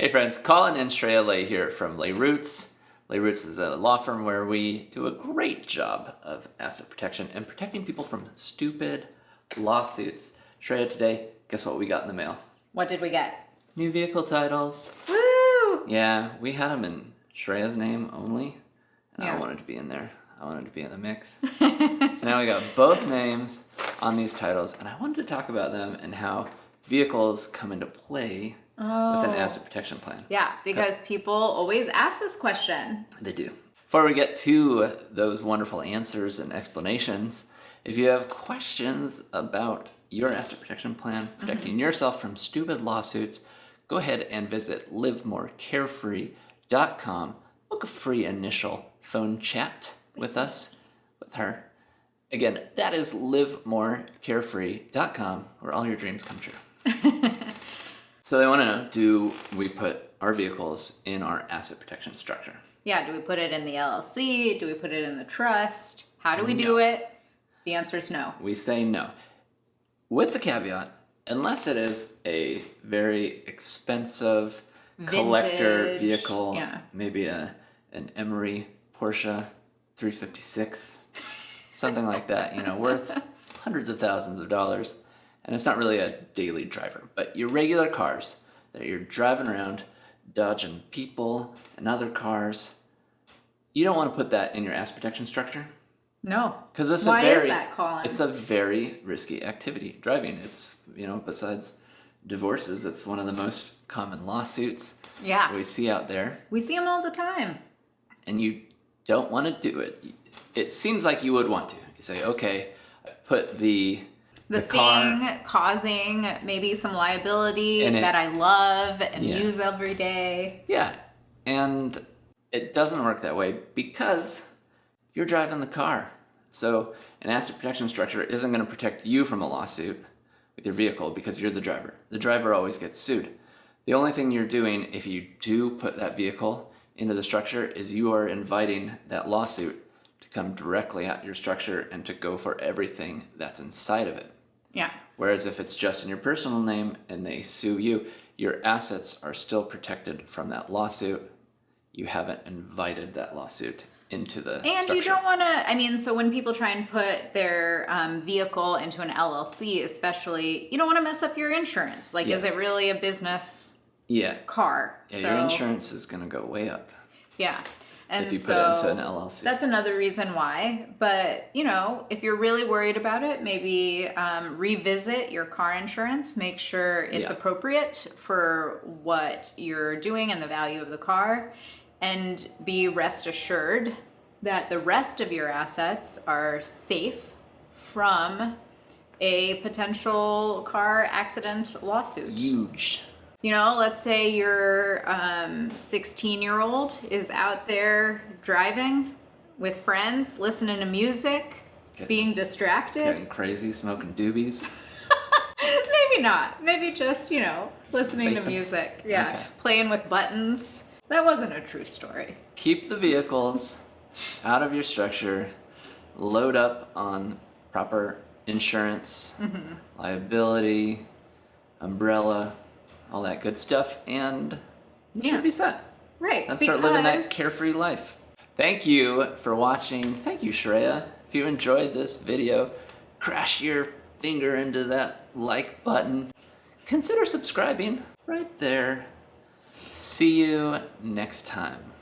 Hey friends, Colin and Shreya Lay here from Lay Roots. Lay Roots is a law firm where we do a great job of asset protection and protecting people from stupid lawsuits. Shreya, today, guess what we got in the mail? What did we get? New vehicle titles. Woo! Yeah, we had them in Shreya's name only, and I Yeah. wanted to be in there. I wanted to be in the mix. so now we got both names on these titles, and I wanted to talk about them and how vehicles come into play with an Oh. asset protection plan. Yeah, because people always ask this question. They do. Before we get to those wonderful answers and explanations, if you have questions about your asset protection plan, mm-hmm. protecting yourself from stupid lawsuits, go ahead and visit livemorecarefree.com. Book a free initial phone chat with us, with her. Again, that is livemorecarefree.com, where all your dreams come true. so they want to know, do we put our vehicles in our asset protection structure? Yeah, do we put it in the LLC? Do we put it in the trust? How do we do it? The answer is no. We say no. With the caveat, unless it is a very expensive collector vehicle, yeah. maybe a an Emory Porsche 356, something like that, you know, worth hundreds of thousands of dollars, and it's not really a daily driver, but your regular cars that you're driving around, dodging people and other cars, you don't want to put that in your ass protection structure. No. Because it's Why a very is that, Colin? it's a very risky activity. Driving. It's you know besides divorces, it's one of the most common lawsuits Yeah. we see out there, We see them all the time. and you don't want to do it. It seems like you would want to. You say, okay, I put the The, thing causing maybe some liability it- that I love and Yeah. use every day. Yeah, and it doesn't work that way because you're driving the car. So an asset protection structure isn't going to protect you from a lawsuit with your vehicle because you're the driver. The driver always gets sued. The only thing you're doing if you do put that vehicle into the structure is you are inviting that lawsuit to come directly at your structure and to go for everything that's inside of it. Yeah. Whereas if it's just in your personal name and they sue you, your assets are still protected from that lawsuit. You haven't invited that lawsuit into the And structure. you don't want to, I mean, so when people try and put their um, vehicle into an LLC, especially, you don't want to mess up your insurance. Like, is it really a business yeah, car? yeah so, your insurance is going to go way up Yeah. And if you so put it into an LLC. that's another reason why. But, you know, if you're really worried about it, maybe um, revisit your car insurance. Make sure it's Yeah. appropriate for what you're doing and the value of the car. And be rest assured that the rest of your assets are safe from a potential car accident lawsuit. Huge. You know, let's say your 16 year old is out there driving with friends, listening to music, Okay. being distracted. Getting crazy, smoking doobies. Maybe not. Maybe just, you know, listening to music. Yeah. Okay. Playing with buttons. That wasn't a true story. Keep the vehicles out of your structure. Load up on proper insurance, Mm-hmm. liability, umbrella, all that good stuff, and you Yeah. should be set. Right. and start living that carefree life. Thank you for watching. Thank you, Shreya. If you enjoyed this video, crash your finger into that like button. Consider subscribing right there. See you next time.